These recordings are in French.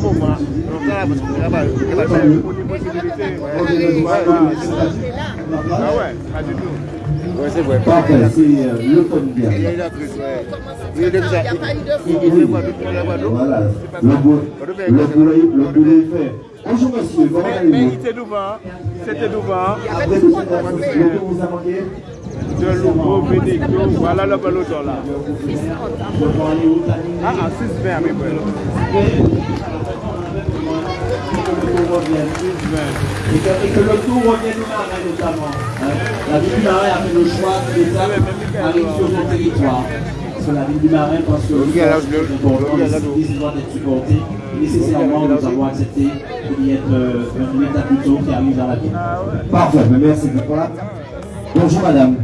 bon, moi, donc là, parce que là-bas, il y a pas de possibilité. Ouais, Ah c'est vrai. C'est des des Guadeloupe. Voilà, le le le Mais, le voilà le peloton là. Je peux aller où Tani 6 20 à peu près. Et que, et que le tour revienne au marin notamment. hein. La ville du Marais a fait le choix de l'étape arrive sur son territoire. Parce que la ville du Marais pense que c'est important, le gars, là, le cyclisme doit être supporté. Nécessairement, nous avons accepté qu'il y ait euh, une étape plus tôt qui arrive dans la ville. Parfait, mais merci Nicolas. Bonjour madame.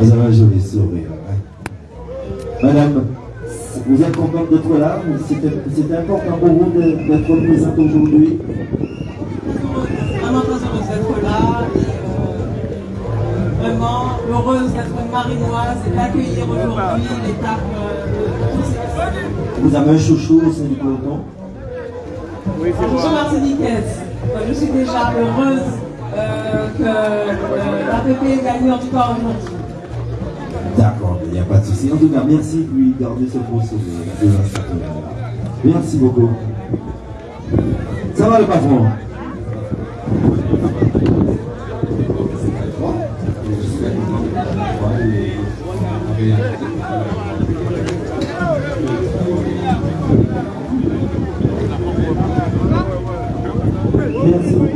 Vous avez un joli sourire. hein. Madame, vous êtes contente d'être là C'était important pour vous d'être présente aujourd'hui Vraiment très heureuse d'être là et euh, vraiment heureuse d'être une marinoise et d'accueillir aujourd'hui l'étape euh, de ces Vous avez un chouchou au sein du peloton Oui, c'est Bonjour moi. Martiniquaise, Euh, je suis déjà heureuse euh, que euh, l'APP ait gagné en tout cas aujourd'hui. D'accord, il n'y a pas de souci. En tout cas, merci de lui garder ce bon souvenir. Merci beaucoup. Ça va le patron? Merci.